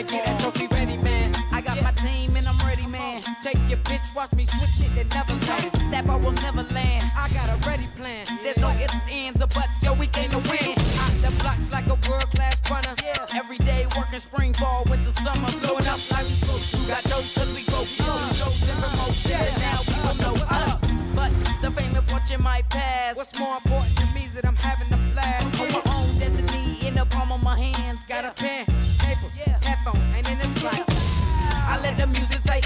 They get that trophy ready, man. I got my team and I'm ready, man. Take your bitch, watch me switch it and never land. That ball will never land. I got a ready plan. There's no ifs, ands, or buts. Yo, we came to win. Out the blocks like a world class runner. Every day working spring ball with the summer. Blowing up like we supposed to. Got those cause we go. We uh, shows and promotions. And now we don't know us. But the fame and fortune might pass. What's more important to me is that I'm having a blast. On my own destiny in the palm of my hands. Got a pen.